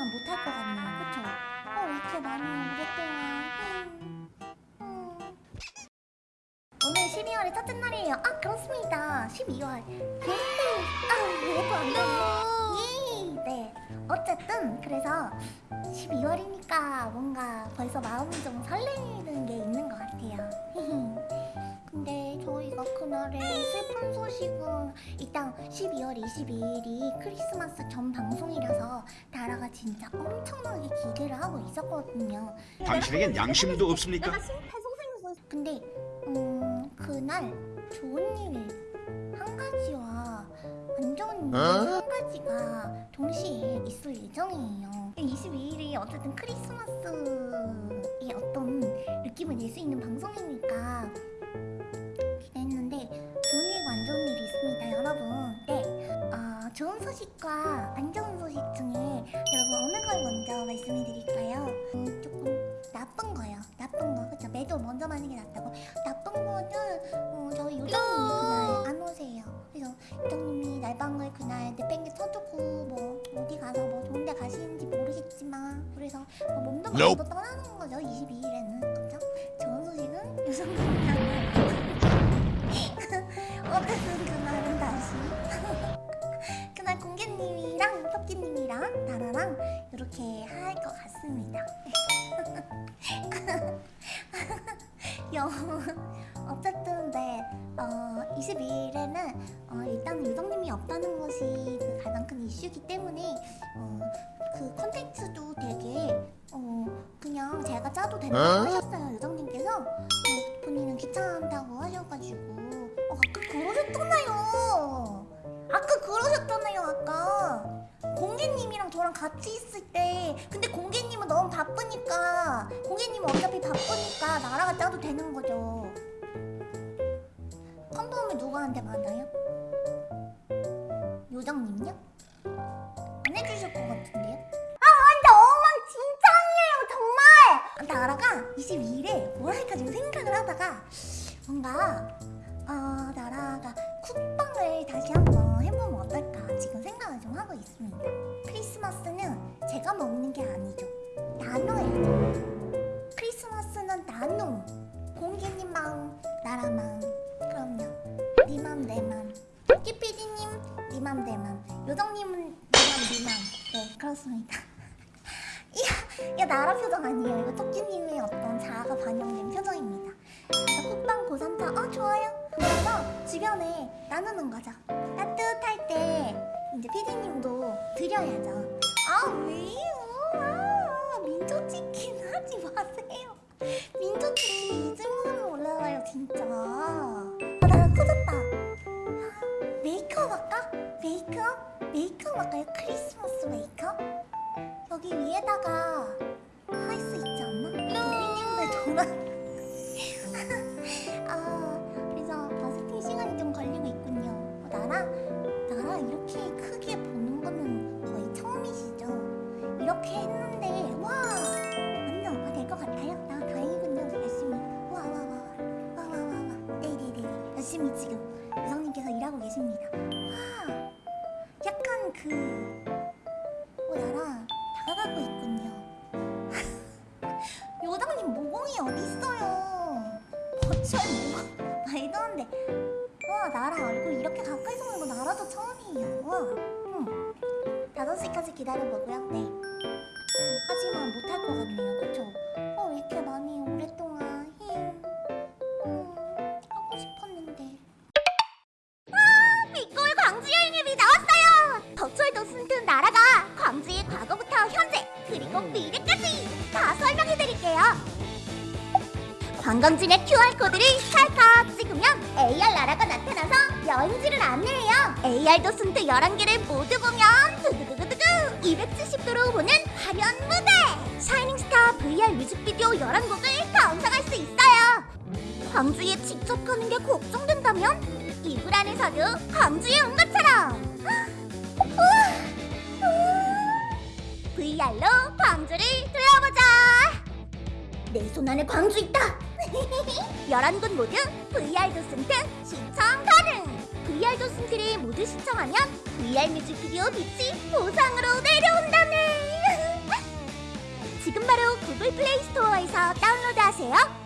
하지만 못할 것 같네요. 그쵸? 어, 왜 이렇게 많이 오랫동안. 음, 음. 오늘 12월의 첫째 날이에요. 아, 그렇습니다. 12월. 게스트. 아, 왜또 안 되네. 예, 네. 어쨌든, 그래서 12월이니까 뭔가 벌써 마음이 좀 설레는 게 있는 것 같아요. 근데 저희가 그날의 슬픈 소식은 일단 12월 22일이 크리스마스 전 방송이라서 나라가 진짜 엄청나게 기대를 하고 있었거든요. 당신에겐 양심도 없습니까? 근데 음 그날 좋은 일 한 가지와 안 좋은 일 한 가지가 동시에 있을 예정이에요 22일이 어쨌든 크리스마스 말씀해 드릴까요? 음, 조금 나쁜 거요. 나쁜 거. 그쵸? 매도 먼저 하는 게 낫다고. 나쁜 거는 어, 저희 요정님이 그날 안 오세요. 그래서 요정님이 날방을 그날 내팽개 쳐주고 뭐 어디 가서 뭐 좋은 데 가시는지 모르겠지만 그래서 뭐 몸도 마음도 Nope. 떠나는 거죠. 22일에는. 그쵸? 좋은 소식은 요정님 토끼님이랑 나라랑 이렇게 할 것 같습니다. 여 어쨌든 네 어, 22일에는 어, 일단 유정님이 없다는 것이 그 가장 큰 이슈이기 때문에 어, 그 콘텐츠도 되게 어, 그냥 제가 짜도 된다고 어? 하셨어요 유정님께서 어, 본인은 귀찮다고 하셔가지고 어, 아까 그러셨잖아요 아까 그러셨잖아요 아까 공개님이랑 저랑 같이 있을 때 근데 공개님은 너무 바쁘니까 공개님은 어차피 바쁘니까 나라가 짜도 되는 거죠 컨펌을 누구한테 받아요? 요정님요? 안 해주실 것 같은데요? 아! 나라가 22일에 뭘 할까 지금 생각을 하다가 뭔가 어, 나라가 쿡방을 다시 한번 해보면 지금 생각을 좀 하고 있습니다. 크리스마스는 제가 먹는 게 아니죠. 나눠야죠. 크리스마스는 나눔. 공개님만 나라만. 그럼요. 니맘 내맘. 끼피디님 니맘 내맘. 요정님은 니맘 니맘. 네 그렇습니다. 이야, 이거 나라 표정 아니에요. 이거 토끼님의 어떤 자아가 반영된 표정입니다. 쿡방 고3차 어 좋아요. 그래서 주변에 나누는 거죠. 따뜻할 때 이제 피디님도 드려야죠. 아 왜요? 아, 민초치킨 하지 마세요. 민초치킨 이즈모는 올라가요 진짜. 아나 커졌다. 메이크업 할까? 메이크업? 메이크업 할까요? 크리스마스 메이크업? 여기 위에다가 할 수 있지 않나? 피디님들 돌아. 아 얼굴 이렇게 가까이서 보는 거 나라도 처음이에요. 와. 응. 5시까지 기다려보고요. 네. 음, 하지만 못할 것 같네요. 그쵸? 어, 왜 이렇게 많이 오랫동안 힝. 음, 하고 싶었는데. 아! 미골 광주 여행님이 나왔어요! 덕철도 쓴듯 나라가 광주의 과거부터 현재 그리고 미래까지 다 설명해드릴게요. 관광지의 QR코드를 찰칵 찍으면 AR 나라가 나타나서 여행지를 안내해요. AR 도슨트 11개를 모두 보면 두두두두두두 270도로 보는 화려한 무대! 샤이닝스타 VR 뮤직비디오 11곡을 감상할 수 있어요. 광주에 직접 가는 게 걱정된다면 이불 안에서도 광주에 온 것처럼 VR로 광주를 둘러보자 내 손 안에 광주 있다 11곳 모두 VR 도슨트 시청 가능 VR 조심트리 모두 신청하면 VR 뮤직비디오 빛이 보상으로 내려온다네! 지금 바로 구글 플레이 스토어에서 다운로드하세요!